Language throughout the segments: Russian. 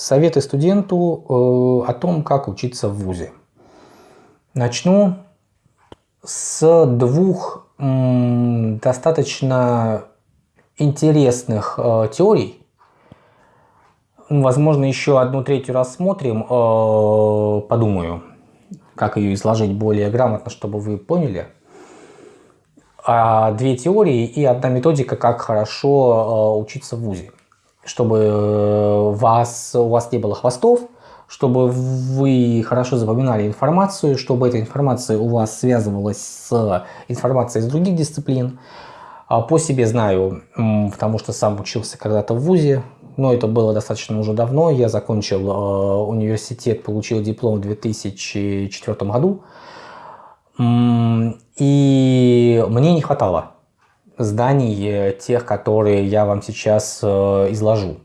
Советы студенту э, о том, как учиться в ВУЗе. Начну с двух достаточно интересных э, теорий. Возможно, еще одну третью рассмотрим, э, подумаю, как ее изложить более грамотно, чтобы вы поняли. А две теории и одна методика, как хорошо учиться в ВУЗе чтобы э, вас, у вас не было хвостов, чтобы вы хорошо запоминали информацию, чтобы эта информация у вас связывалась с информацией из других дисциплин. А по себе знаю, потому что сам учился когда-то в ВУЗе, но это было достаточно уже давно. Я закончил э, университет, получил диплом в 2004 году. И мне не хватало зданий, э, тех, которые я вам сейчас э, изложу.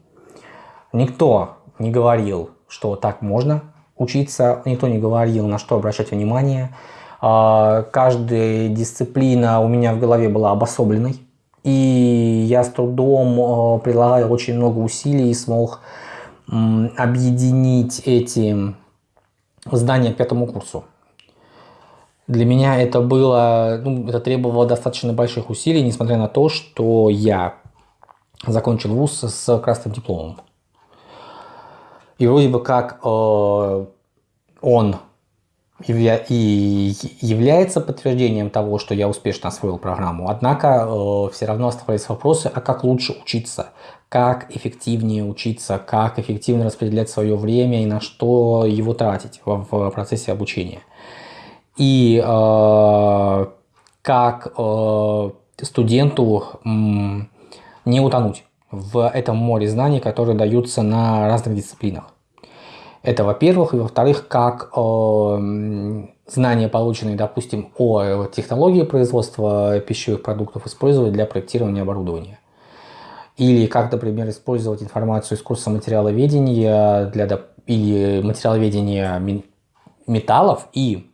Никто не говорил, что так можно учиться, никто не говорил, на что обращать внимание. А, каждая дисциплина у меня в голове была обособленной, и я с трудом э, прилагаю очень много усилий и смог объединить эти здания к пятому курсу. Для меня это было, ну, это требовало достаточно больших усилий, несмотря на то, что я закончил вуз с красным дипломом. И вроде бы как э, он явля и является подтверждением того, что я успешно освоил программу. Однако э, все равно оставались вопросы, а как лучше учиться, как эффективнее учиться, как эффективно распределять свое время и на что его тратить в, в процессе обучения и э, как э, студенту э, не утонуть в этом море знаний, которые даются на разных дисциплинах. Это во-первых. И во-вторых, как э, знания, полученные, допустим, о технологии производства пищевых продуктов, использовать для проектирования оборудования. Или как, например, использовать информацию из курса материаловедения для, или материаловедения металлов и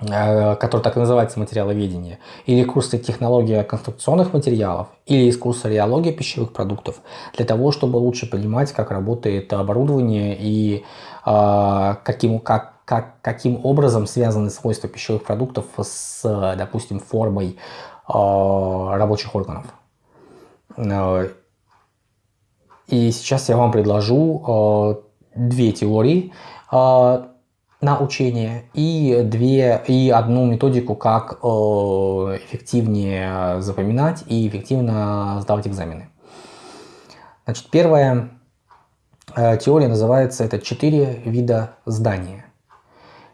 который так и называется материаловедение, или курсы технология конструкционных материалов, или из курса реология пищевых продуктов, для того, чтобы лучше понимать, как работает оборудование и э, каким, как, как, каким образом связаны свойства пищевых продуктов с, допустим, формой э, рабочих органов. Э, и сейчас я вам предложу э, две теории. Э, на учение и, две, и одну методику, как э, эффективнее запоминать и эффективно сдавать экзамены. Значит, первая э, теория называется это четыре вида здания.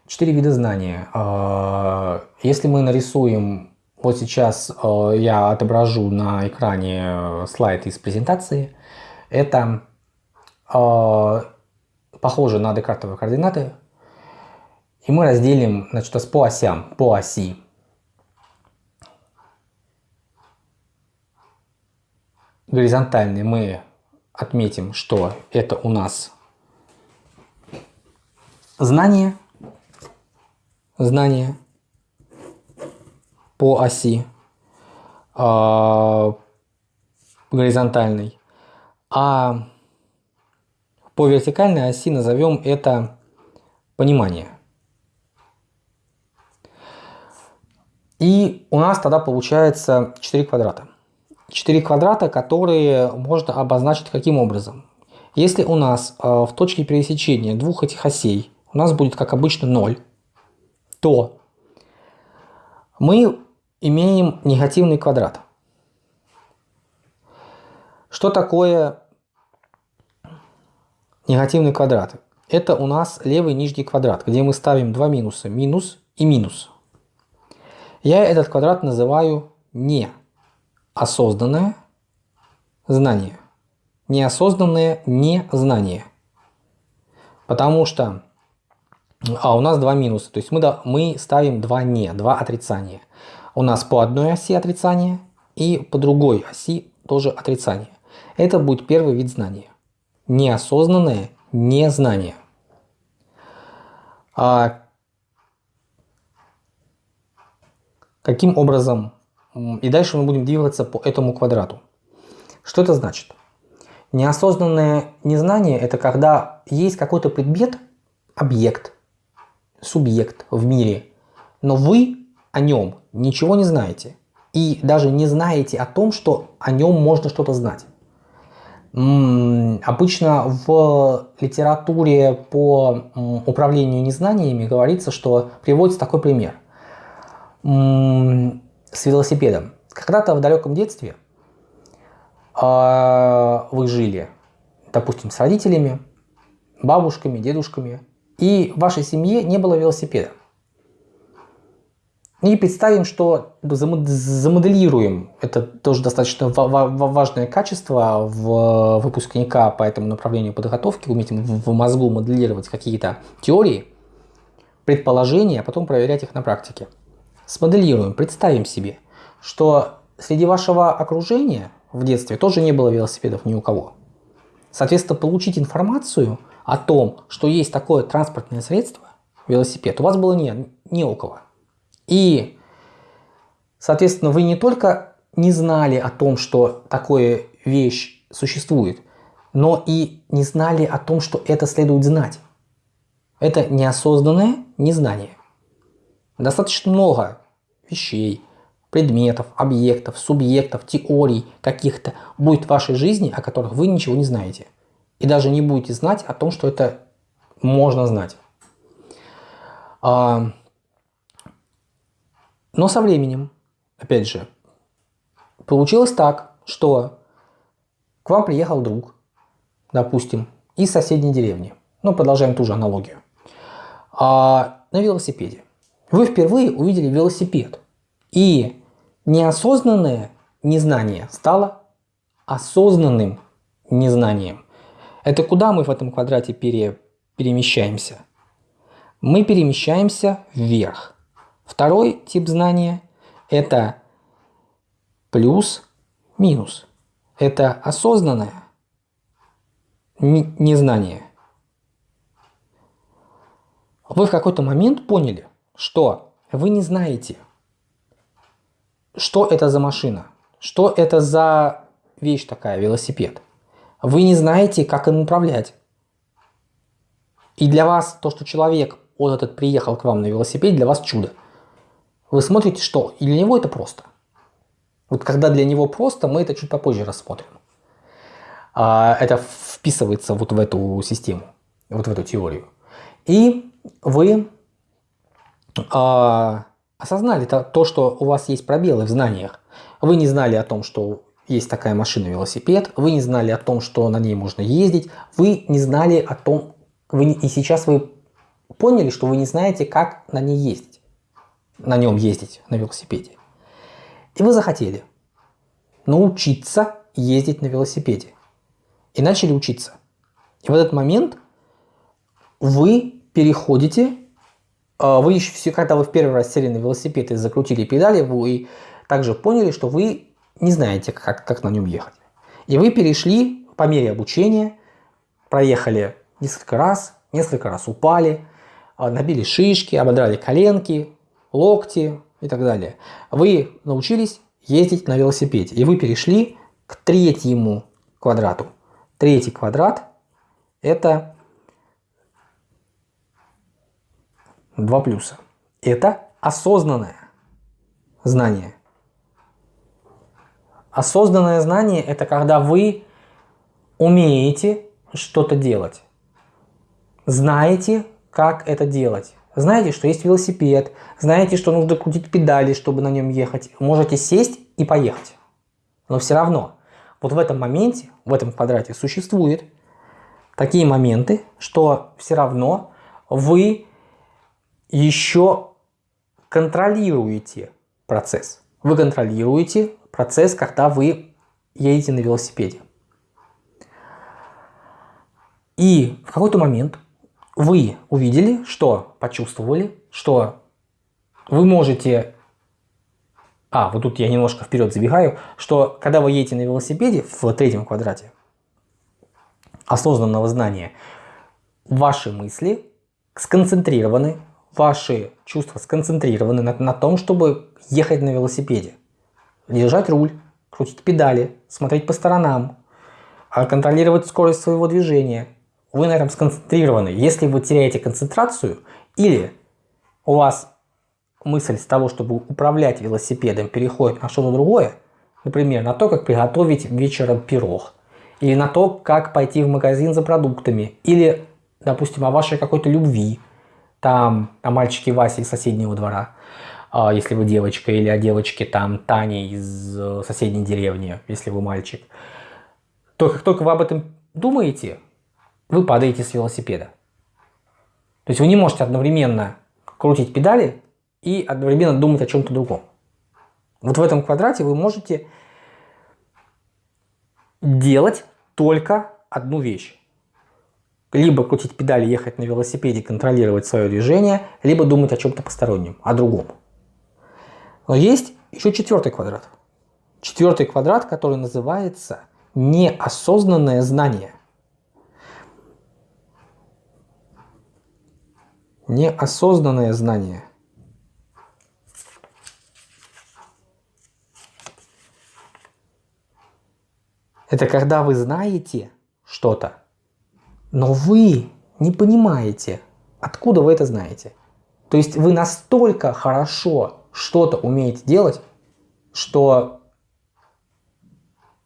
Четыре вида знания. Э, если мы нарисуем, вот сейчас я отображу на экране слайд из презентации, это похоже на декартовые координаты, и мы разделим значит, по осям, по оси. Горизонтальный мы отметим, что это у нас знание, знание по оси э, горизонтальной, а по вертикальной оси назовем это понимание. И у нас тогда получается 4 квадрата. 4 квадрата, которые можно обозначить каким образом. Если у нас э, в точке пересечения двух этих осей у нас будет, как обычно, 0, то мы имеем негативный квадрат. Что такое негативный квадрат? Это у нас левый нижний квадрат, где мы ставим два минуса, минус и минус. Я этот квадрат называю неосознанное знание. Неосознанное незнание. Потому что а у нас два минуса, то есть мы, да, мы ставим два не, два отрицания. У нас по одной оси отрицание и по другой оси тоже отрицание. Это будет первый вид знания. Неосознанное незнание. А Каким образом? И дальше мы будем двигаться по этому квадрату. Что это значит? Неосознанное незнание – это когда есть какой-то предмет, объект, субъект в мире, но вы о нем ничего не знаете. И даже не знаете о том, что о нем можно что-то знать. Обычно в литературе по управлению незнаниями говорится, что приводится такой пример с велосипедом. Когда-то в далеком детстве а, вы жили, допустим, с родителями, бабушками, дедушками, и в вашей семье не было велосипеда. И представим, что замоделируем, это тоже достаточно важное качество в выпускника по этому направлению подготовки, уметь в мозгу моделировать какие-то теории, предположения, а потом проверять их на практике. Смоделируем, представим себе, что среди вашего окружения в детстве тоже не было велосипедов ни у кого. Соответственно, получить информацию о том, что есть такое транспортное средство, велосипед, у вас было не, не у кого. И, соответственно, вы не только не знали о том, что такое вещь существует, но и не знали о том, что это следует знать. Это неосознанное незнание. Достаточно много вещей, предметов, объектов, субъектов, теорий каких-то будет в вашей жизни, о которых вы ничего не знаете. И даже не будете знать о том, что это можно знать. А, но со временем, опять же, получилось так, что к вам приехал друг, допустим, из соседней деревни. Ну, продолжаем ту же аналогию. А, на велосипеде. Вы впервые увидели велосипед. И неосознанное незнание стало осознанным незнанием. Это куда мы в этом квадрате пере, перемещаемся? Мы перемещаемся вверх. Второй тип знания – это плюс-минус. Это осознанное незнание. Вы в какой-то момент поняли, что вы не знаете, что это за машина, что это за вещь такая, велосипед. Вы не знаете, как им управлять. И для вас то, что человек, он этот приехал к вам на велосипеде, для вас чудо. Вы смотрите, что и для него это просто. Вот когда для него просто, мы это чуть попозже рассмотрим. А, это вписывается вот в эту систему, вот в эту теорию. И вы а, осознали то, то, что у вас есть пробелы в знаниях. Вы не знали о том, что есть такая машина велосипед, вы не знали о том, что на ней можно ездить, вы не знали о том, вы, и сейчас вы поняли, что вы не знаете, как на ней ездить на нем ездить, на велосипеде. И вы захотели научиться ездить на велосипеде. И начали учиться. И в этот момент вы переходите, вы еще все, когда вы в первый раз сели на велосипед и закрутили педали, вы также поняли, что вы не знаете, как, как на нем ехать. И вы перешли по мере обучения, проехали несколько раз, несколько раз упали, а, набили шишки, ободрали коленки, локти и так далее. Вы научились ездить на велосипеде, и вы перешли к третьему квадрату. Третий квадрат – это два плюса. Это осознанное знание. Осознанное знание – это когда вы умеете что-то делать, знаете, как это делать. Знаете, что есть велосипед, знаете, что нужно крутить педали, чтобы на нем ехать. Можете сесть и поехать. Но все равно, вот в этом моменте, в этом квадрате существуют такие моменты, что все равно вы еще контролируете процесс. Вы контролируете процесс, когда вы едете на велосипеде. И в какой-то момент вы увидели, что почувствовали, что вы можете... А, вот тут я немножко вперед забегаю, что когда вы едете на велосипеде в третьем квадрате осознанного знания, ваши мысли сконцентрированы, ваши чувства сконцентрированы на, на том, чтобы ехать на велосипеде. Держать руль, крутить педали, смотреть по сторонам, а контролировать скорость своего движения. Вы на этом сконцентрированы. Если вы теряете концентрацию или у вас мысль с того, чтобы управлять велосипедом, переходит на что-то другое, например, на то, как приготовить вечером пирог, или на то, как пойти в магазин за продуктами, или, допустим, о вашей какой-то любви, там, о мальчике Васе из соседнего двора, а, если вы девочка, или о девочке там Тане из э, соседней деревни, если вы мальчик, то как только вы об этом думаете, вы падаете с велосипеда. То есть вы не можете одновременно крутить педали и одновременно думать о чем-то другом. Вот в этом квадрате вы можете делать только одну вещь. Либо крутить педали, ехать на велосипеде, контролировать свое движение, либо думать о чем-то постороннем, о другом. Но есть еще четвертый квадрат. Четвертый квадрат, который называется неосознанное знание. Неосознанное знание. Это когда вы знаете что-то, но вы не понимаете, откуда вы это знаете. То есть вы настолько хорошо что-то умеете делать, что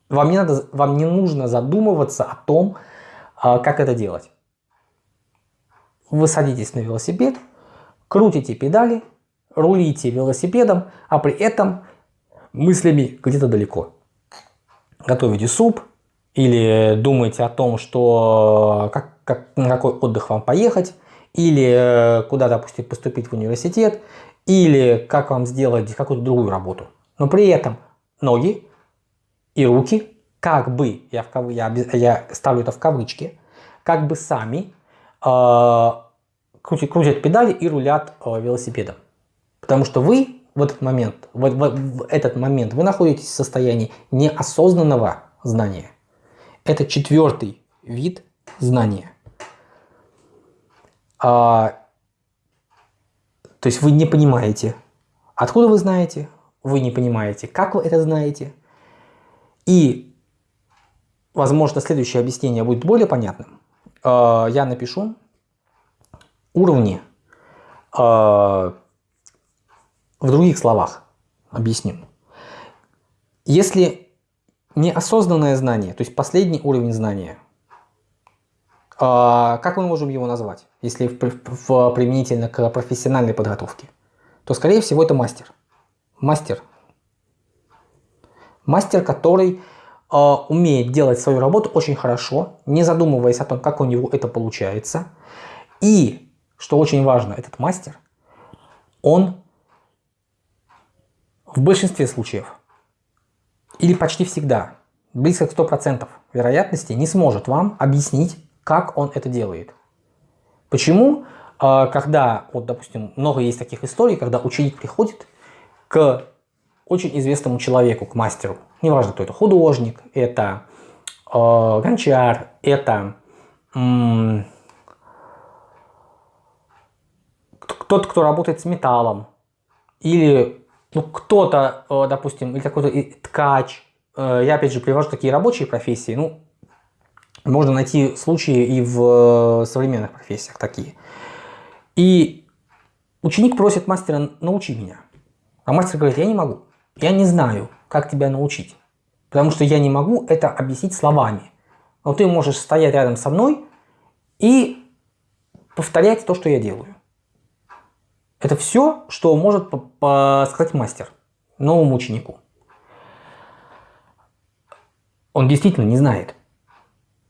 вам не, надо, вам не нужно задумываться о том, а, как это делать. Вы садитесь на велосипед, крутите педали, рулите велосипедом, а при этом мыслями где-то далеко. Готовите суп или думаете о том, что как, как, на какой отдых вам поехать, или э, куда, допустим, поступить в университет, или как вам сделать какую-то другую работу. Но при этом ноги и руки как бы, я, в я, я ставлю это в кавычки, как бы сами э, крутят, крутят педали и рулят э, велосипедом. Потому что вы в этот момент, в, в, в этот момент вы находитесь в состоянии неосознанного знания. Это четвертый вид знания. А, то есть вы не понимаете, откуда вы знаете, вы не понимаете, как вы это знаете. И, возможно, следующее объяснение будет более понятным. А, я напишу уровни а, в других словах. Объясню. Если неосознанное знание, то есть последний уровень знания, а, как мы можем его назвать, если в, в, применительно к профессиональной подготовке? То, скорее всего, это мастер. Мастер. Мастер, который э, умеет делать свою работу очень хорошо, не задумываясь о том, как у него это получается. И, что очень важно, этот мастер, он в большинстве случаев, или почти всегда, близко к 100% вероятности не сможет вам объяснить, как он это делает. Почему? А, когда, вот, допустим, много есть таких историй, когда ученик приходит к очень известному человеку, к мастеру, неважно, кто это, художник, это э, гончар, это э, тот, кто работает с металлом, или ну, кто-то, э, допустим, или какой-то ткач. Э, я опять же привожу такие рабочие профессии, ну, можно найти случаи и в э, современных профессиях такие. И ученик просит мастера, научи меня. А мастер говорит, я не могу, я не знаю, как тебя научить. Потому что я не могу это объяснить словами. Но ты можешь стоять рядом со мной и повторять то, что я делаю. Это все, что может сказать мастер новому ученику. Он действительно не знает.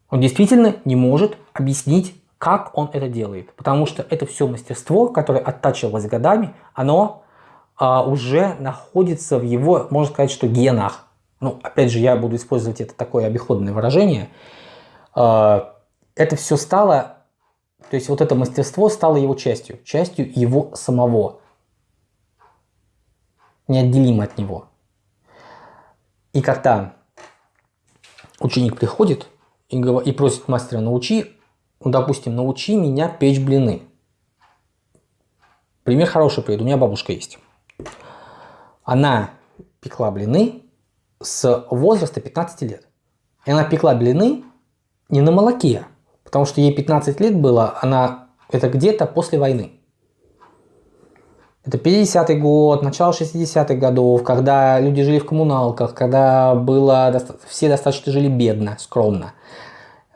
Он действительно не может объяснить, как он это делает. Потому что это все мастерство, которое оттачивалось годами, оно а, уже находится в его, можно сказать, что генах. Ну, опять же, я буду использовать это такое обиходное выражение. А, это все стало, то есть вот это мастерство стало его частью, частью его самого. Неотделимо от него. И когда ученик приходит и, и просит мастера научи, ну, допустим, научи меня печь блины. Пример хороший приведу. У меня бабушка есть. Она пекла блины с возраста 15 лет. И она пекла блины не на молоке, потому что ей 15 лет было, она это где-то после войны. Это 50-й год, начало 60-х годов, когда люди жили в коммуналках, когда было, все достаточно жили бедно, скромно.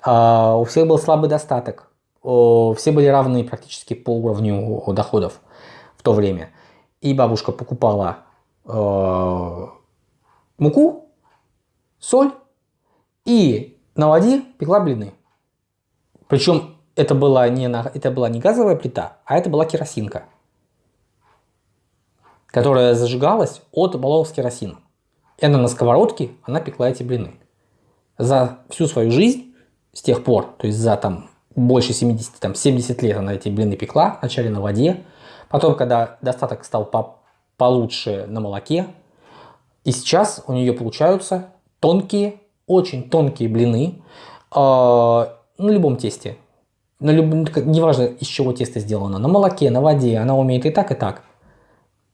А, у всех был слабый достаток. Все были равны практически по уровню доходов в то время. И бабушка покупала э, муку, соль и на воде пекла блины. Причем это была не, на, это была не газовая плита, а это была керосинка которая зажигалась от баллонов с керосином. И она на сковородке, она пекла эти блины. За всю свою жизнь, с тех пор, то есть за там больше 70, там 70 лет она эти блины пекла, вначале на воде, потом, когда достаток стал по получше на молоке, и сейчас у нее получаются тонкие, очень тонкие блины э, на любом тесте. На люб... Неважно, из чего тесто сделано. На молоке, на воде. Она умеет и так, и так.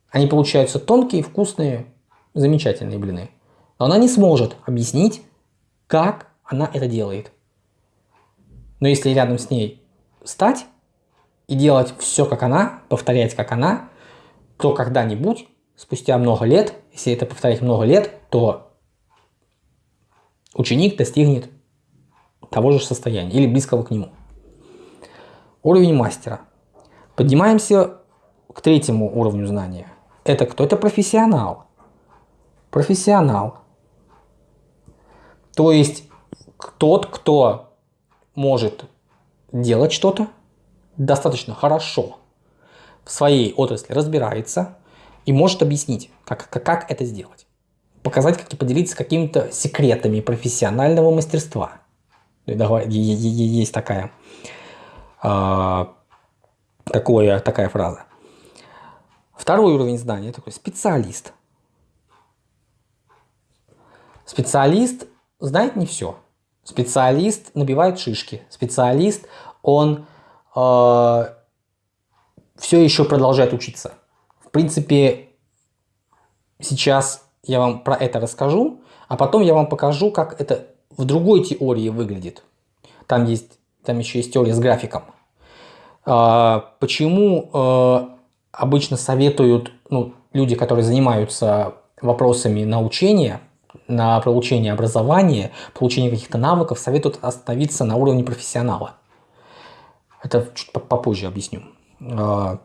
Они получаются тонкие, вкусные, замечательные блины. Но она не сможет объяснить, как она это делает. Но если рядом с ней стать и делать все как она, повторять как она, то когда-нибудь, спустя много лет, если это повторять много лет, то ученик достигнет того же состояния или близкого к нему. Уровень мастера. Поднимаемся к третьему уровню знания – это кто? Это профессионал. Профессионал. То есть тот, кто может делать что-то достаточно хорошо в своей отрасли, разбирается и может объяснить, как, как, как это сделать. Показать, как и поделиться какими-то секретами профессионального мастерства. Есть такая, э, такое, такая фраза. Второй уровень знания такой специалист. Специалист знает не все. Специалист набивает шишки. Специалист, он э, все еще продолжает учиться. В принципе, сейчас я вам про это расскажу, а потом я вам покажу, как это в другой теории выглядит. Там, есть, там еще есть теория с графиком. Э, почему э, обычно советуют ну, люди, которые занимаются вопросами научения, на получение образования, получение каких-то навыков, советуют остановиться на уровне профессионала. Это чуть попозже объясню. А,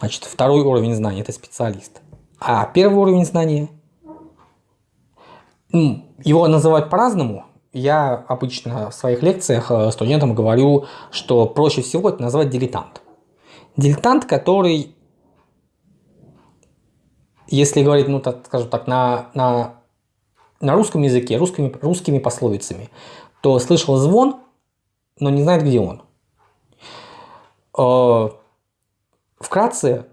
значит, второй уровень знания – это специалист. А первый уровень знания, его называют по-разному. Я обычно в своих лекциях э, студентам говорю, что проще всего это назвать дилетант. Дилетант, который, если говорить, ну, так, скажем так, на, на, на русском языке, русскими, русскими пословицами, то слышал звон, но не знает, где он. Э, вкратце,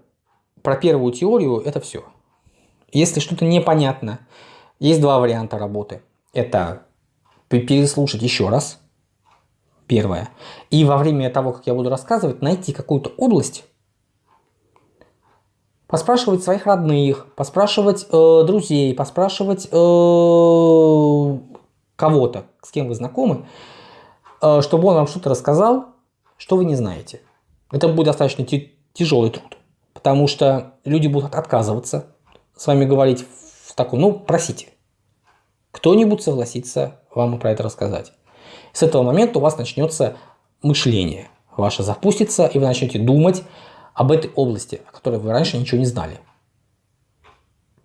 про первую теорию это все. Если что-то непонятно, есть два варианта работы. Это переслушать еще раз – Первое. И во время того, как я буду рассказывать, найти какую-то область, поспрашивать своих родных, поспрашивать э, друзей, поспрашивать э, кого-то, с кем вы знакомы, э, чтобы он вам что-то рассказал, что вы не знаете. Это будет достаточно тяжелый труд, потому что люди будут отказываться с вами говорить таком, ну, просите. Кто-нибудь согласится вам про это рассказать. С этого момента у вас начнется мышление ваше запустится, и вы начнете думать об этой области, о которой вы раньше ничего не знали.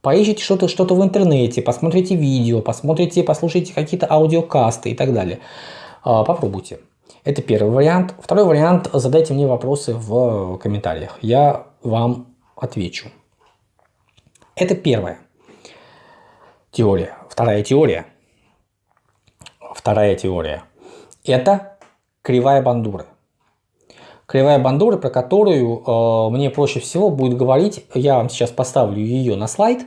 Поищите что-то что, -то, в интернете, посмотрите видео, посмотрите, послушайте какие-то аудиокасты и так далее. А, попробуйте. Это первый вариант. Второй вариант – задайте мне вопросы в комментариях. Я вам отвечу. Это первая теория. Вторая теория. Вторая теория – это кривая бандуры. Кривая бандуры, про которую э, мне проще всего будет говорить, я вам сейчас поставлю ее на слайд,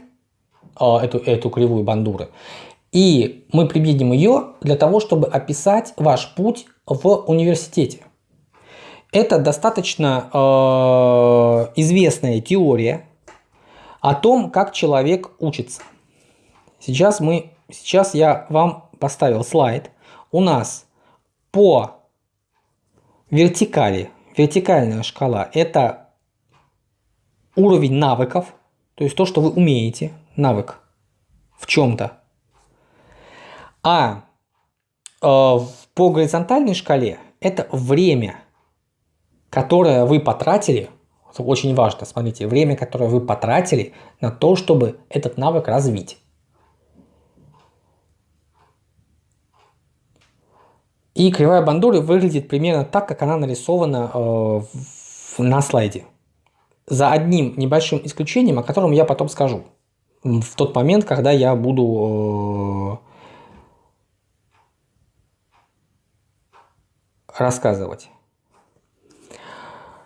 э, эту, эту кривую бандуры, и мы применим ее для того, чтобы описать ваш путь в университете. Это достаточно э, известная теория о том, как человек учится. Сейчас, мы, сейчас я вам поставил слайд. У нас по вертикали, вертикальная шкала, это уровень навыков, то есть то, что вы умеете, навык в чем-то. А э, по горизонтальной шкале это время, которое вы потратили, очень важно, смотрите, время, которое вы потратили на то, чтобы этот навык развить. И кривая бандуры выглядит примерно так, как она нарисована э, на слайде. За одним небольшим исключением, о котором я потом скажу. В тот момент, когда я буду э, рассказывать.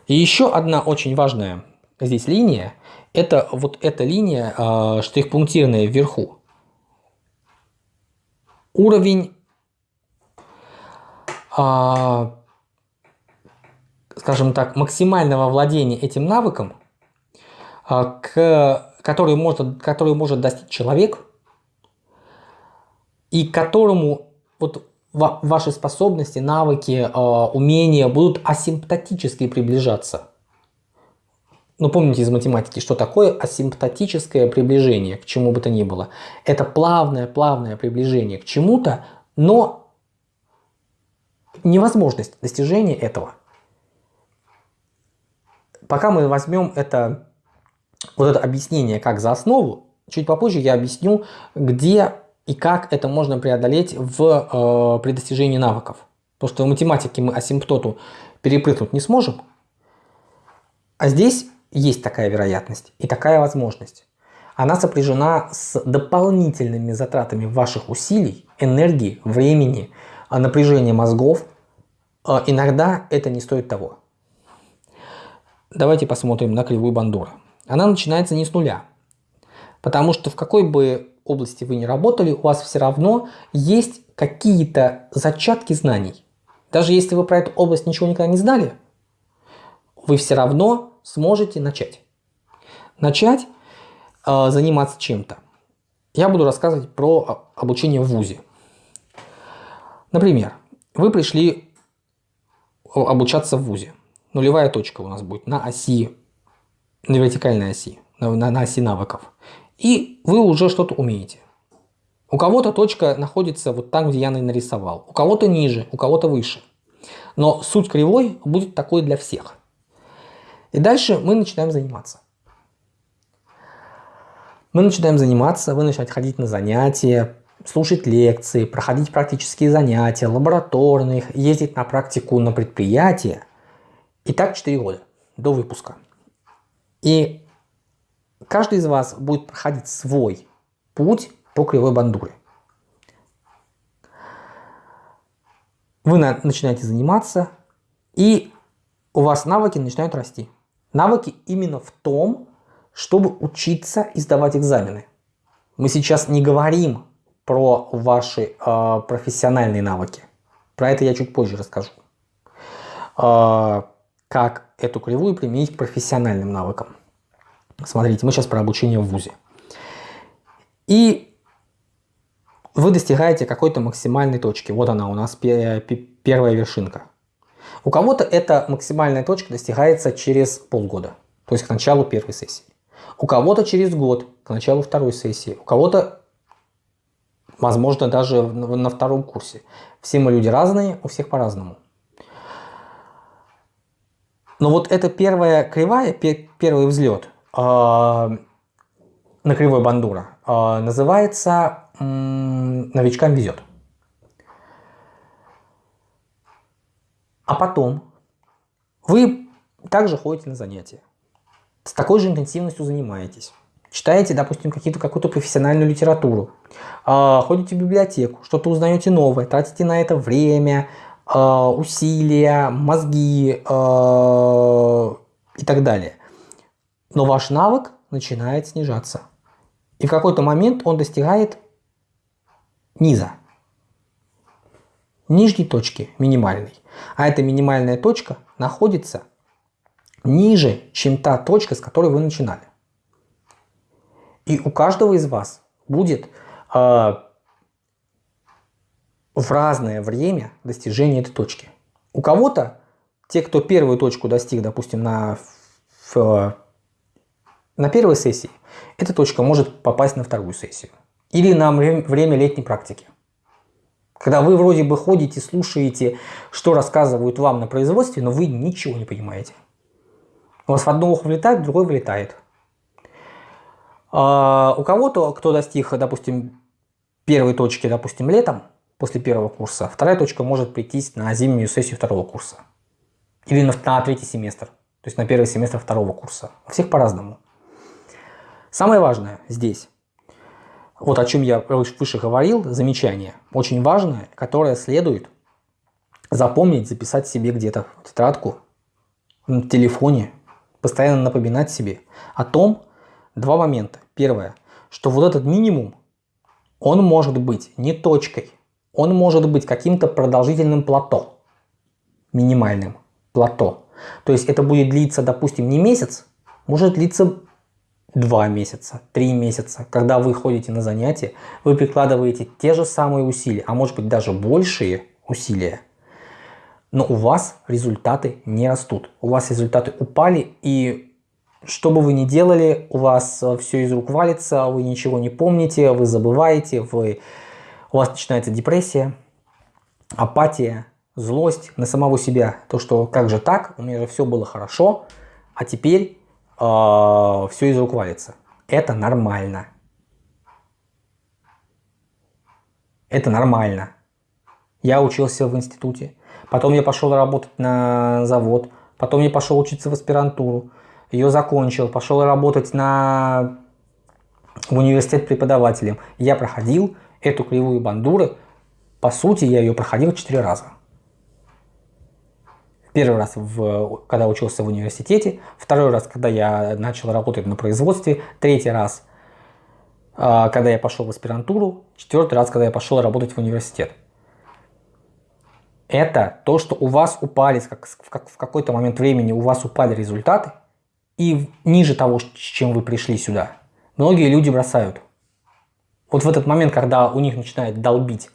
И еще одна очень важная здесь линия, это вот эта линия э, штрих-пунктирная вверху. Уровень, скажем так, максимального владения этим навыком, э, к, который, может, который может достичь человек, и которому вот ваши способности, навыки, а, умения будут асимптотически приближаться. Ну, помните из математики, что такое асимптотическое приближение к чему бы то ни было. Это плавное-плавное приближение к чему-то, но невозможность достижения этого. Пока мы возьмем это, вот это объяснение как за основу, чуть попозже я объясню, где и как это можно преодолеть в, э, при достижении навыков. Потому что в математике мы асимптоту перепрыгнуть не сможем, а здесь есть такая вероятность и такая возможность. Она сопряжена с дополнительными затратами ваших усилий, энергии, времени, а, напряжения мозгов. А, иногда это не стоит того. Давайте посмотрим на кривую Бандура. Она начинается не с нуля. Потому что в какой бы области вы не работали, у вас все равно есть какие-то зачатки знаний. Даже если вы про эту область ничего никогда не знали, вы все равно сможете начать. Начать э, заниматься чем-то. Я буду рассказывать про обучение в ВУЗе. Например, вы пришли обучаться в ВУЗе. Нулевая точка у нас будет на оси, на вертикальной оси, на, на, оси навыков и вы уже что-то умеете. У кого-то точка находится вот там, где я нарисовал, у кого-то ниже, у кого-то выше. Но суть кривой будет такой для всех. И дальше мы начинаем заниматься. Мы начинаем заниматься, вы начинаете ходить на занятия, слушать лекции, проходить практические занятия, лабораторные, ездить на практику на предприятия. И так 4 года до выпуска. И каждый из вас будет проходить свой путь по кривой бандуре. Вы начинаете заниматься, и у вас навыки начинают расти. Навыки именно в том, чтобы учиться и сдавать экзамены. Мы сейчас не говорим про ваши э, профессиональные навыки. Про это я чуть позже расскажу. Э, как эту кривую применить к профессиональным навыкам. Смотрите, мы сейчас про обучение в ВУЗе. И вы достигаете какой-то максимальной точки. Вот она у нас первая вершинка. У кого-то эта максимальная точка достигается через полгода, то есть к началу первой сессии. У кого-то через год, к началу второй сессии. У кого-то, возможно, даже на втором курсе. Все мы люди разные, у всех по-разному. Но вот эта первая кривая, первый взлет – а, на кривой бандура а, называется «Новичкам везет». А потом вы также ходите на занятия, с такой же интенсивностью занимаетесь. Читаете, допустим, какую-то профессиональную литературу, а, ходите в библиотеку, что-то узнаете новое, тратите на это время, усилия, мозги и так далее но ваш навык начинает снижаться. И в какой-то момент он достигает низа, нижней точки минимальной. А эта минимальная точка находится ниже, чем та точка, с которой вы начинали. И у каждого из вас будет э, в разное время достижения этой точки. У кого-то, те, кто первую точку достиг, допустим, на, в, на первой сессии, эта точка может попасть на вторую сессию. Или на время летней практики. Когда вы вроде бы ходите, слушаете, что рассказывают вам на производстве, но вы ничего не понимаете. У вас в одно ухо влетает, в другое вылетает. А у кого-то, кто достиг, допустим, первой точки, допустим, летом, после первого курса, вторая точка может прийтись на зимнюю сессию второго курса. Или на, на третий семестр, то есть на первый семестр второго курса. У всех по-разному. Самое важное здесь, вот о чем я выше говорил, замечание, очень важное, которое следует запомнить, записать себе где-то в тетрадку, в телефоне, постоянно напоминать себе о том, два момента. Первое, что вот этот минимум, он может быть не точкой, он может быть каким-то продолжительным плато, минимальным плато. То есть это будет длиться, допустим, не месяц, может длиться два месяца, три месяца. Когда вы ходите на занятия, вы прикладываете те же самые усилия, а может быть даже большие усилия, но у вас результаты не растут. У вас результаты упали, и что бы вы ни делали, у вас э, все из рук валится, вы ничего не помните, вы забываете, вы... у вас начинается депрессия, апатия, злость на самого себя. То, что как же так, у меня же все было хорошо, а теперь э, все из рук валится. Это нормально. Это нормально. Я учился в институте, Потом я пошел работать на завод. Потом я пошел учиться в аспирантуру. Ее закончил. Пошел работать на... в университет преподавателем. Я проходил эту кривую бандуры. По сути, я ее проходил четыре раза. Первый раз, в, когда учился в университете. Второй раз, когда я начал работать на производстве. Третий раз, а, когда я пошел в аспирантуру. Четвертый раз, когда я пошел работать в университет это то, что у вас упали, как, в какой-то момент времени у вас упали результаты, и ниже того, с чем вы пришли сюда, многие люди бросают. Вот в этот момент, когда у них начинает долбить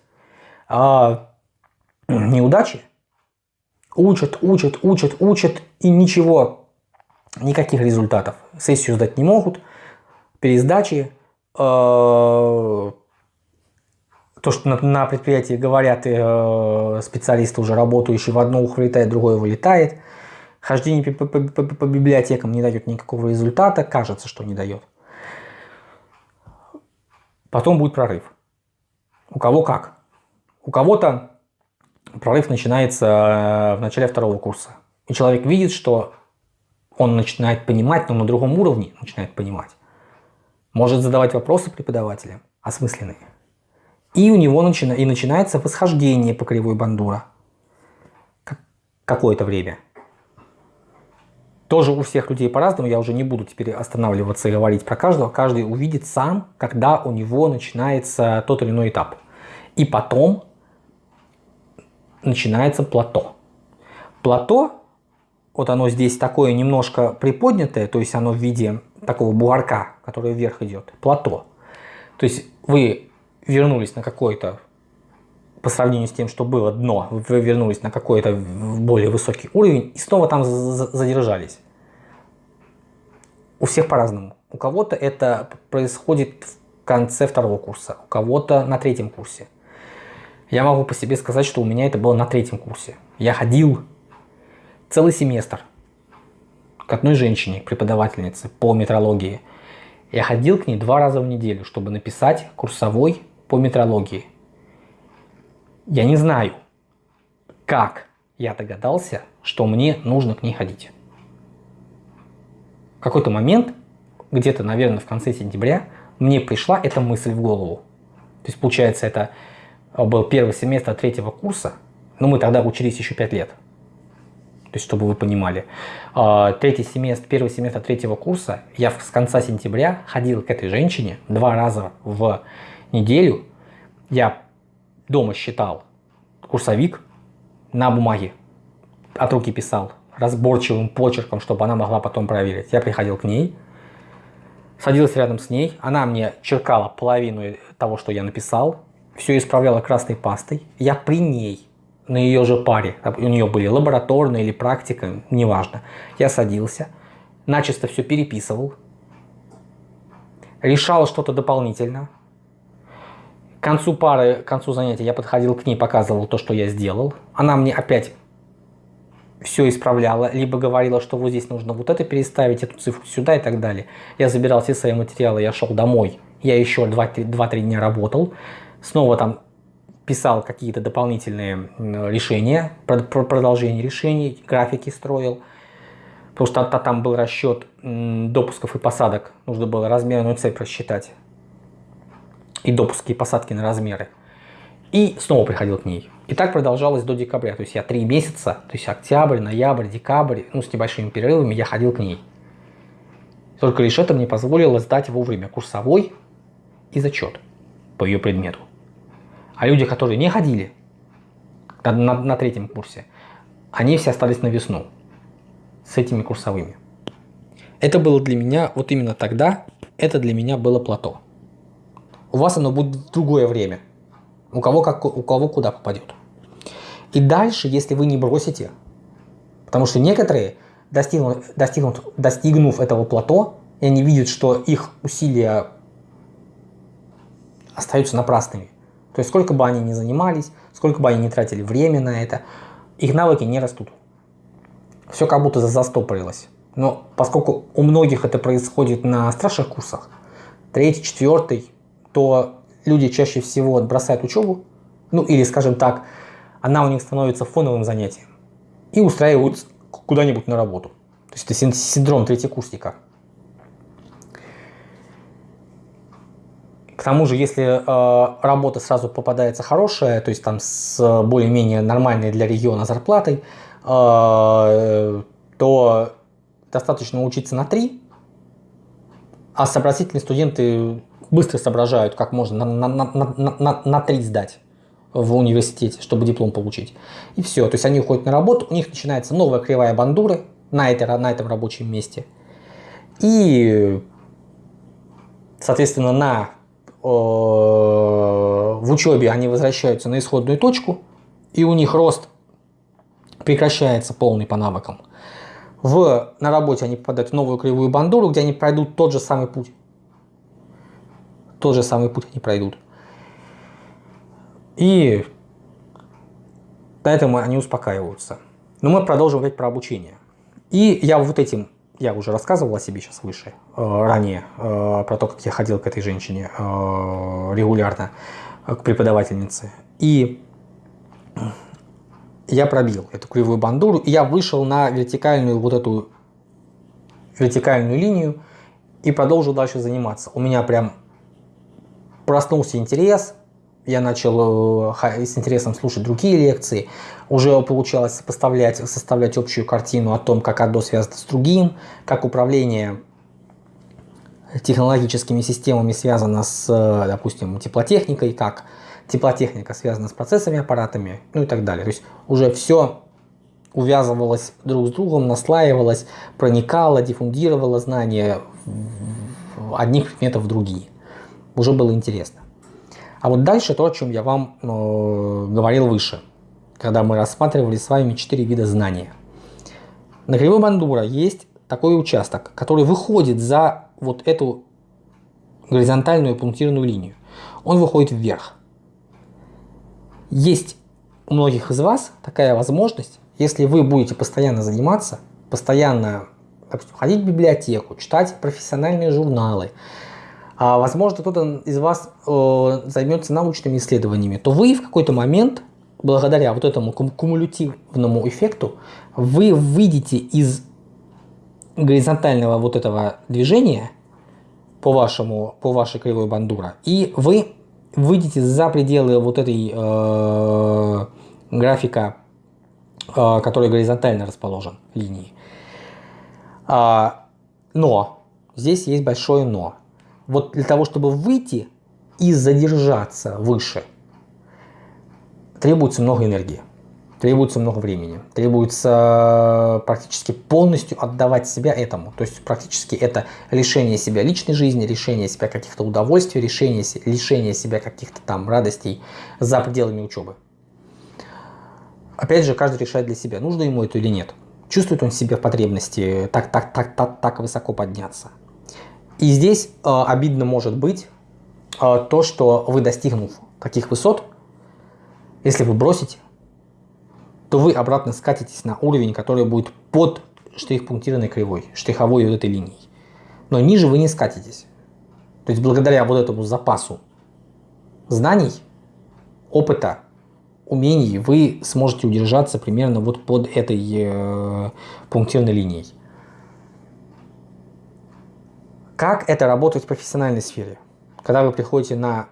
а, неудачи, учат, учат, учат, учат, и ничего, никаких результатов. Сессию сдать не могут, пересдачи, э, то, что на, на предприятии говорят э, специалисты, уже работающие, в одно ухо вылетает, другое вылетает. Хождение по, по, по, по библиотекам не дает никакого результата, кажется, что не дает. Потом будет прорыв. У кого как. У кого-то прорыв начинается э, в начале второго курса. И человек видит, что он начинает понимать, но на другом уровне начинает понимать. Может задавать вопросы преподавателям осмысленные. И у него начина... и начинается восхождение по кривой бандура. Какое-то время. Тоже у всех людей по-разному, я уже не буду теперь останавливаться и говорить про каждого. Каждый увидит сам, когда у него начинается тот или иной этап. И потом начинается плато. Плато, вот оно здесь такое немножко приподнятое, то есть оно в виде такого бугорка, который вверх идет. Плато. То есть вы вернулись на какой-то, по сравнению с тем, что было дно, вы вернулись на какой-то более высокий уровень и снова там задержались. У всех по-разному. У кого-то это происходит в конце второго курса, у кого-то на третьем курсе. Я могу по себе сказать, что у меня это было на третьем курсе. Я ходил целый семестр к одной женщине, преподавательнице по метрологии. Я ходил к ней два раза в неделю, чтобы написать курсовой по метрологии. Я не знаю, как я догадался, что мне нужно к ней ходить. Какой-то момент, где-то, наверное, в конце сентября, мне пришла эта мысль в голову. То есть, получается, это был первый семестр третьего курса, но мы тогда учились еще пять лет. То есть, чтобы вы понимали. А, третий семестр, первый семестр третьего курса, я с конца сентября ходил к этой женщине два раза в неделю я дома считал курсовик на бумаге, от руки писал разборчивым почерком, чтобы она могла потом проверить. Я приходил к ней, садился рядом с ней, она мне черкала половину того, что я написал, все исправляла красной пастой. Я при ней, на ее же паре, у нее были лабораторные или практика, неважно. Я садился, начисто все переписывал, решал что-то дополнительно. К концу пары, к концу занятия я подходил к ней, показывал то, что я сделал. Она мне опять все исправляла, либо говорила, что вот здесь нужно вот это переставить, эту цифру сюда и так далее. Я забирал все свои материалы, я шел домой. Я еще 2-3 дня работал. Снова там писал какие-то дополнительные решения, продолжение решений, графики строил. Потому что там был расчет допусков и посадок. Нужно было размерную цепь рассчитать. И допуски и посадки на размеры. И снова приходил к ней. И так продолжалось до декабря. То есть я три месяца, то есть октябрь, ноябрь, декабрь, ну с небольшими перерывами я ходил к ней. Только лишь это мне позволило сдать вовремя курсовой и зачет по ее предмету. А люди, которые не ходили на, на, на третьем курсе, они все остались на весну с этими курсовыми. Это было для меня, вот именно тогда, это для меня было плато. У вас оно будет в другое время. У кого, как, у кого куда попадет. И дальше, если вы не бросите, потому что некоторые, достигнув, достигнув, достигнув этого плато, и они видят, что их усилия остаются напрасными. То есть сколько бы они ни занимались, сколько бы они ни тратили время на это, их навыки не растут все как будто застопорилось. Но поскольку у многих это происходит на старших курсах, третий, четвертый, то люди чаще всего бросают учебу, ну или, скажем так, она у них становится фоновым занятием и устраиваются куда-нибудь на работу. То есть это синдром третьекурсника. К тому же, если э, работа сразу попадается хорошая, то есть там с более-менее нормальной для региона зарплатой, а, то достаточно учиться на 3, а сообразительные студенты быстро соображают, как можно на, на, на, на, на 3 сдать в университете, чтобы диплом получить. И все. То есть они уходят на работу, у них начинается новая кривая бандуры на, этой, на этом рабочем месте. И, соответственно, на, э, в учебе они возвращаются на исходную точку, и у них рост прекращается полный по навыкам. В, на работе они попадают в новую кривую бандуру, где они пройдут тот же самый путь. Тот же самый путь они пройдут. И поэтому они успокаиваются. Но мы продолжим говорить про обучение. И я вот этим, я уже рассказывал о себе сейчас выше, э, ранее, э, про то, как я ходил к этой женщине э, регулярно, к преподавательнице. И я пробил эту кривую бандуру, и я вышел на вертикальную вот эту вертикальную линию и продолжил дальше заниматься. У меня прям проснулся интерес, я начал э, с интересом слушать другие лекции, уже получалось сопоставлять, составлять общую картину о том, как одно связано с другим, как управление технологическими системами связано с, э, допустим, теплотехникой, как теплотехника связана с процессами, аппаратами, ну и так далее. То есть уже все увязывалось друг с другом, наслаивалось, проникало, диффундировало знания одних предметов в другие. Уже было интересно. А вот дальше то, о чем я вам э, говорил выше, когда мы рассматривали с вами четыре вида знания. На кривой бандура есть такой участок, который выходит за вот эту горизонтальную пунктирную линию. Он выходит вверх. Есть у многих из вас такая возможность, если вы будете постоянно заниматься, постоянно ходить в библиотеку, читать профессиональные журналы, а, возможно, кто-то из вас э, займется научными исследованиями, то вы в какой-то момент, благодаря вот этому кумулятивному эффекту, вы выйдете из горизонтального вот этого движения по, вашему, по вашей кривой бандура, и вы выйдете за пределы вот этой э, графика, э, который горизонтально расположен линии. А, но, здесь есть большое но. Вот для того, чтобы выйти и задержаться выше, требуется много энергии. Требуется много времени, требуется практически полностью отдавать себя этому. То есть практически это лишение себя личной жизни, лишение себя каких-то удовольствий, лишение, лишение себя каких-то там радостей за пределами учебы. Опять же, каждый решает для себя, нужно ему это или нет. Чувствует он себе в потребности так, так, так, так, так высоко подняться. И здесь э, обидно может быть э, то, что вы достигнув таких высот, если вы бросите, то вы обратно скатитесь на уровень, который будет под штрих-пунктированной кривой, штриховой вот этой линией. Но ниже вы не скатитесь. То есть благодаря вот этому запасу знаний, опыта, умений вы сможете удержаться примерно вот под этой э, пунктирной линией. Как это работает в профессиональной сфере? Когда вы приходите на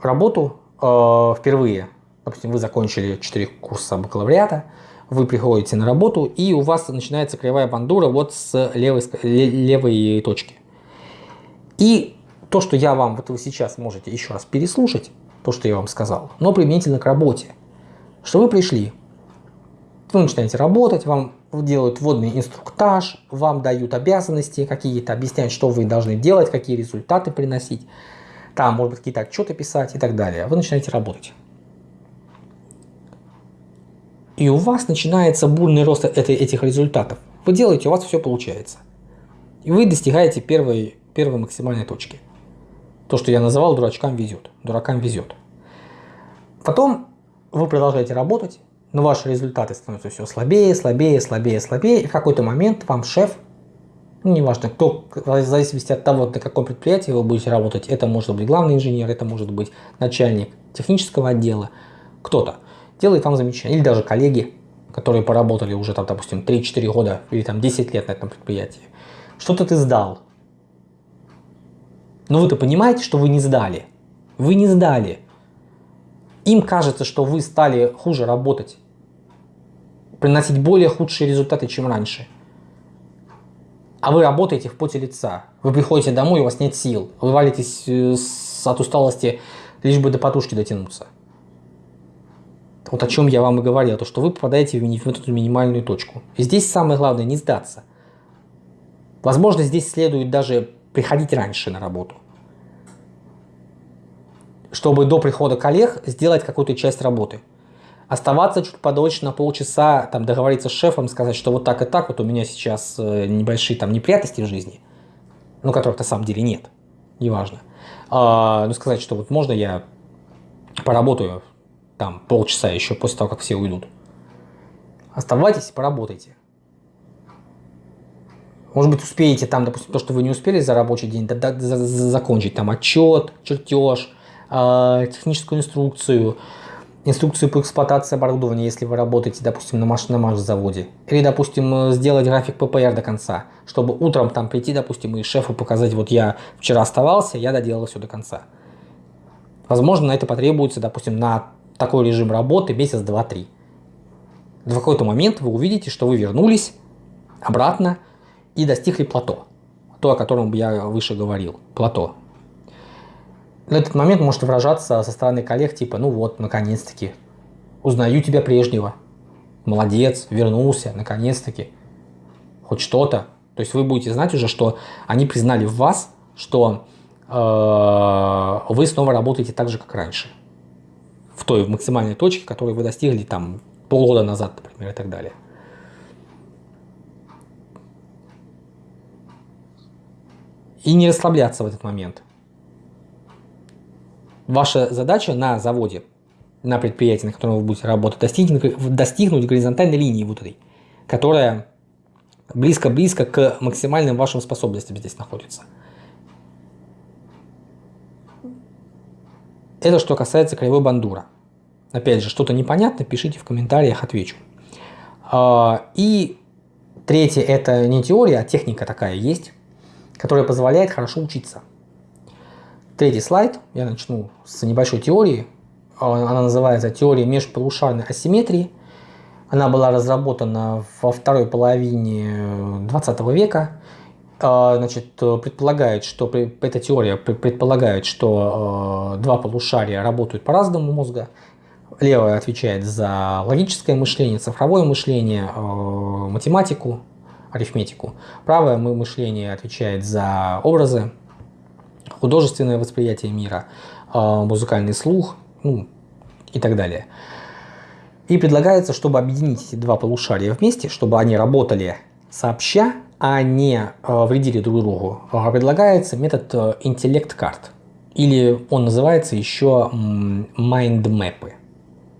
работу э, впервые, допустим, вы закончили 4 курса бакалавриата, вы приходите на работу, и у вас начинается кривая бандура вот с левой, левой точки. И то, что я вам, вот вы сейчас можете еще раз переслушать, то, что я вам сказал, но применительно к работе. Что вы пришли, вы начинаете работать, вам делают вводный инструктаж, вам дают обязанности какие-то, объясняют, что вы должны делать, какие результаты приносить, там, может быть, какие-то отчеты писать и так далее. Вы начинаете работать и у вас начинается бурный рост этих результатов. Вы делаете, у вас все получается. И вы достигаете первой, первой максимальной точки. То, что я называл дурачкам везет. Дуракам везет. Потом вы продолжаете работать, но ваши результаты становятся все слабее, слабее, слабее, слабее. И в какой-то момент вам шеф, ну, неважно, кто, в зависимости от того, на каком предприятии вы будете работать, это может быть главный инженер, это может быть начальник технического отдела, кто-то делает вам замечание. Или даже коллеги, которые поработали уже там, допустим, 3-4 года или там 10 лет на этом предприятии. Что-то ты сдал. Но вы-то понимаете, что вы не сдали. Вы не сдали. Им кажется, что вы стали хуже работать. Приносить более худшие результаты, чем раньше. А вы работаете в поте лица. Вы приходите домой, у вас нет сил. Вы валитесь э, от усталости, лишь бы до подушки дотянуться. Вот о чем я вам и говорил, то что вы попадаете в эту минимальную точку. И здесь самое главное не сдаться. Возможно, здесь следует даже приходить раньше на работу. Чтобы до прихода коллег сделать какую-то часть работы. Оставаться чуть подольше на полчаса, там договориться с шефом, сказать, что вот так и так, вот у меня сейчас э, небольшие там неприятности в жизни, ну, которых на самом деле нет, неважно. А, ну, сказать, что вот можно я поработаю там полчаса еще после того, как все уйдут. Оставайтесь поработайте. Может быть, успеете там, допустим, то, что вы не успели за рабочий день, да, да, за, за, закончить там отчет, чертеж, техническую инструкцию, инструкцию по эксплуатации оборудования, если вы работаете, допустим, на машинном заводе. Или, допустим, сделать график ППР до конца, чтобы утром там прийти, допустим, и шефу показать, вот я вчера оставался, я доделал все до конца. Возможно, на это потребуется, допустим, на такой режим работы месяц, два, три. В какой-то момент вы увидите, что вы вернулись обратно и достигли плато. То, о котором я выше говорил. Плато. На этот момент может выражаться со стороны коллег, типа, ну вот, наконец-таки, узнаю тебя прежнего. Молодец, вернулся, наконец-таки. Хоть что-то. То есть вы будете знать уже, что они признали в вас, что э, вы снова работаете так же, как раньше в той максимальной точке, которую вы достигли там полгода назад, например, и так далее. И не расслабляться в этот момент. Ваша задача на заводе, на предприятии, на котором вы будете работать, достигнуть, достигнуть горизонтальной линии этой, которая близко-близко к максимальным вашим способностям здесь находится. Это что касается краевой бандура. Опять же, что-то непонятно, пишите в комментариях, отвечу. А, и третье, это не теория, а техника такая есть, которая позволяет хорошо учиться. Третий слайд, я начну с небольшой теории. Она называется «Теория межполушарной асимметрии». Она была разработана во второй половине 20 века а, значит, предполагает, что эта теория предполагает, что а, два полушария работают по-разному мозга. левая отвечает за логическое мышление, цифровое мышление, э, математику, арифметику. Правое мышление отвечает за образы, художественное восприятие мира, э, музыкальный слух ну, и так далее. И предлагается, чтобы объединить эти два полушария вместе, чтобы они работали сообща, а не э, вредили друг другу, предлагается метод интеллект-карт. Или он называется еще mind-мэпы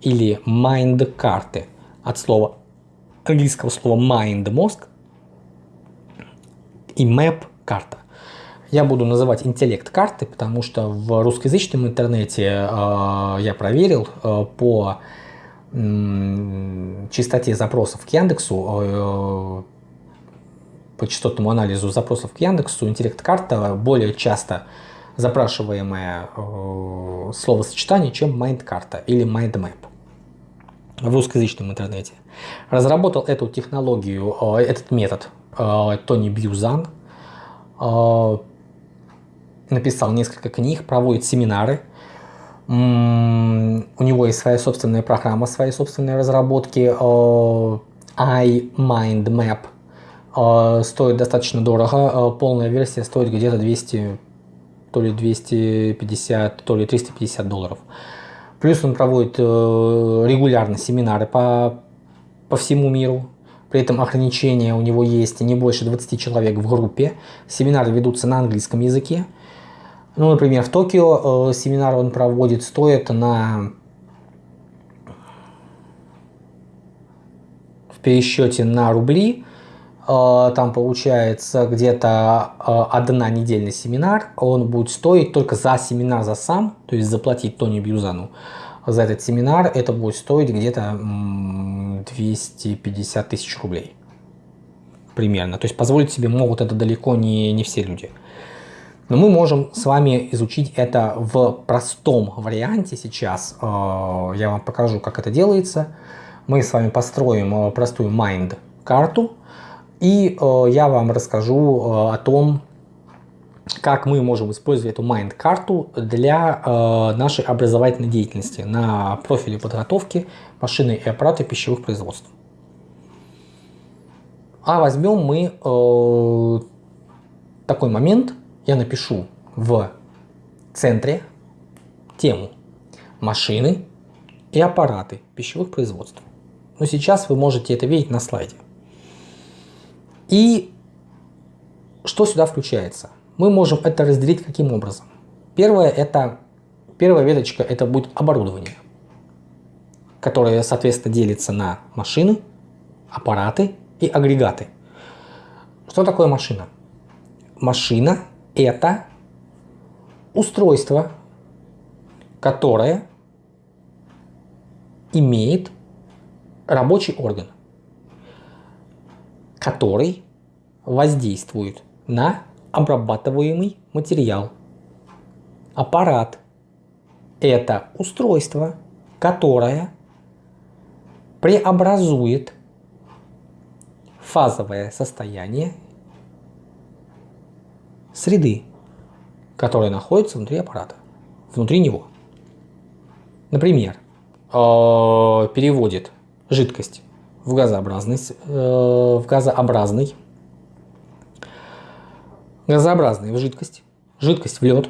или mind-карты от слова английского слова mind – мозг и map – карта. Я буду называть интеллект карты, потому что в русскоязычном интернете э, я проверил э, по э, частоте запросов к Яндексу, э, по частотному анализу запросов к Яндексу, интеллект карта более часто запрашиваемое э, словосочетание, чем mind карта или mind map в русскоязычном интернете. Разработал эту технологию, э, этот метод э, Тони Бьюзан. Э, написал несколько книг, проводит семинары. У него есть своя собственная программа, свои собственные разработки. iMindMap стоит достаточно дорого. Полная версия стоит где-то 200, то ли 250, то ли 350 долларов. Плюс он проводит э, регулярно семинары по, по всему миру. При этом ограничения у него есть не больше 20 человек в группе. Семинары ведутся на английском языке. Ну, например, в Токио э, семинар он проводит, стоит на в пересчете на рубли Э, там получается где-то э, одна недельный семинар, он будет стоить только за семинар, за сам, то есть заплатить Тони Бьюзану за этот семинар, это будет стоить где-то 250 тысяч рублей примерно. То есть позволить себе могут это далеко не, не все люди. Но мы можем с вами изучить это в простом варианте сейчас. Э, я вам покажу, как это делается. Мы с вами построим простую mind карту и э, я вам расскажу э, о том, как мы можем использовать эту майнд-карту для э, нашей образовательной деятельности на профиле подготовки машины и аппараты пищевых производств. А возьмем мы э, такой момент, я напишу в центре тему машины и аппараты пищевых производств. Но сейчас вы можете это видеть на слайде. И что сюда включается? Мы можем это разделить каким образом? Первое это, первая веточка это будет оборудование, которое соответственно делится на машины, аппараты и агрегаты. Что такое машина? Машина это устройство, которое имеет рабочий орган который воздействует на обрабатываемый материал. Аппарат – это устройство, которое преобразует фазовое состояние среды, которая находится внутри аппарата, внутри него. Например, э, переводит жидкость в газообразность, э, в газообразный, газообразный в жидкость, жидкость в лед,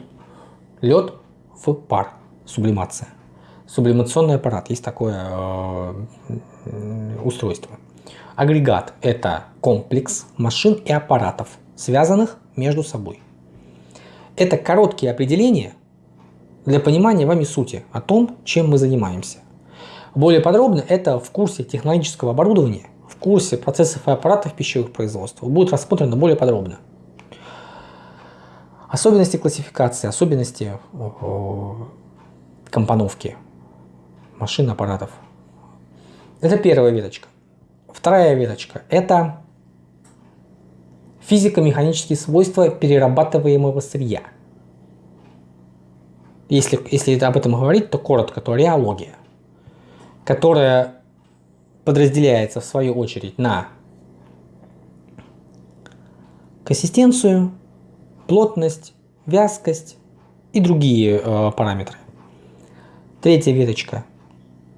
лед в пар, сублимация. Сублимационный аппарат, есть такое э, устройство. Агрегат – это комплекс машин и аппаратов, связанных между собой. Это короткие определения для понимания вами сути о том, чем мы занимаемся. Более подробно это в курсе технологического оборудования, в курсе процессов и аппаратов пищевых производств будет рассмотрено более подробно. Особенности классификации, особенности компоновки машин, аппаратов. Это первая веточка. Вторая веточка – это физико-механические свойства перерабатываемого сырья. Если, если об этом говорить, то коротко, то реология которая подразделяется в свою очередь на консистенцию, плотность, вязкость и другие э, параметры. Третья веточка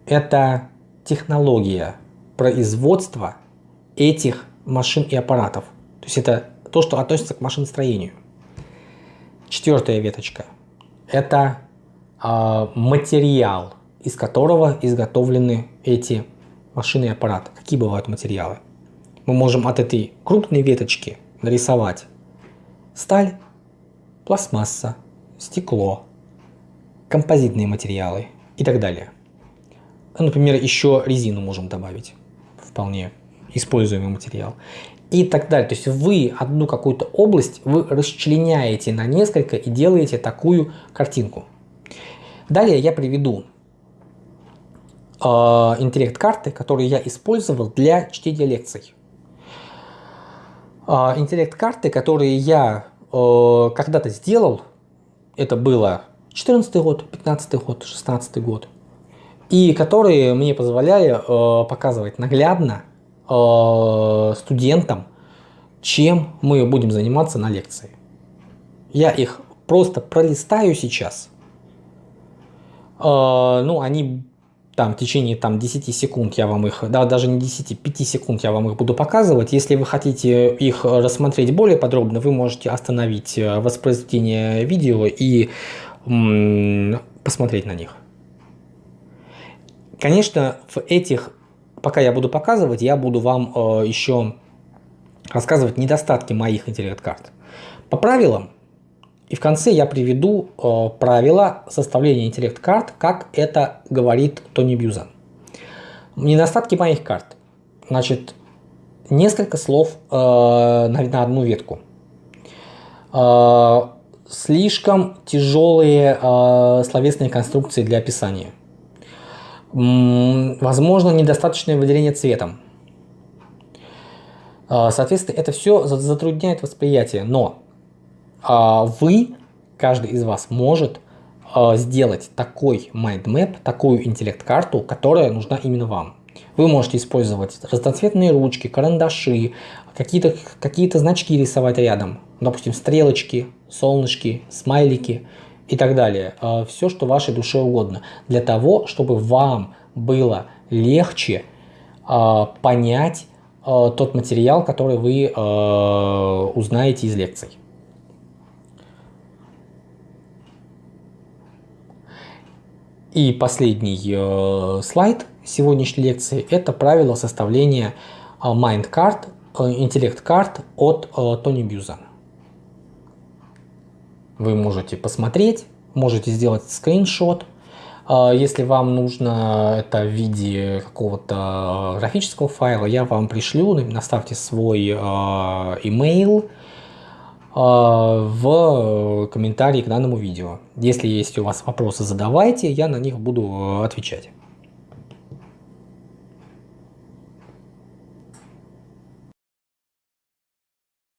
это технология производства этих машин и аппаратов. То есть это то, что относится к машиностроению. Четвертая веточка – это э, материал, из которого изготовлены эти машины и аппараты. Какие бывают материалы? Мы можем от этой крупной веточки нарисовать сталь, пластмасса, стекло, композитные материалы и так далее. Например, еще резину можем добавить, вполне используемый материал. И так далее. То есть вы одну какую-то область вы расчленяете на несколько и делаете такую картинку. Далее я приведу э, интеллект-карты, которые я использовал для чтения лекций. Э, интеллект-карты, которые я э, когда-то сделал, это было 14 год, 15 год, 16 год, и которые мне позволяли э, показывать наглядно э, студентам, чем мы будем заниматься на лекции. Я их просто пролистаю сейчас. Э, ну, они там в течение там 10 секунд я вам их, да, даже не 10, 5 секунд я вам их буду показывать. Если вы хотите их рассмотреть более подробно, вы можете остановить э, воспроизведение видео и посмотреть на них. Конечно, в этих, пока я буду показывать, я буду вам э, еще рассказывать недостатки моих интеллект-карт. По правилам, и в конце я приведу э, правила составления интеллект-карт, как это говорит Тони Бьюзан. Недостатки моих карт. Значит, несколько слов э, на, на одну ветку. Э, слишком тяжелые э, словесные конструкции для описания. Возможно, недостаточное выделение цветом. Э, соответственно, это все затрудняет восприятие, но э, вы, каждый из вас может э, сделать такой mindmap, такую интеллект-карту, которая нужна именно вам. Вы можете использовать разноцветные ручки, карандаши, какие-то какие, -то, значки рисовать рядом, допустим, стрелочки, солнышки, смайлики и так далее. А, Все, что вашей душе угодно. Для того, чтобы вам было легче а, понять а, тот материал, который вы узнаете из лекций. И последний э, слайд сегодняшней лекции – это правило составления э, mind card, э, интеллект-карт от э, Тони Бьюза. Вы можете посмотреть, можете сделать скриншот. Э, если вам нужно это в виде какого-то графического файла, я вам пришлю, наставьте свой email – а, в комментарии к данному видео. Если есть у вас вопросы, задавайте, я на них буду отвечать.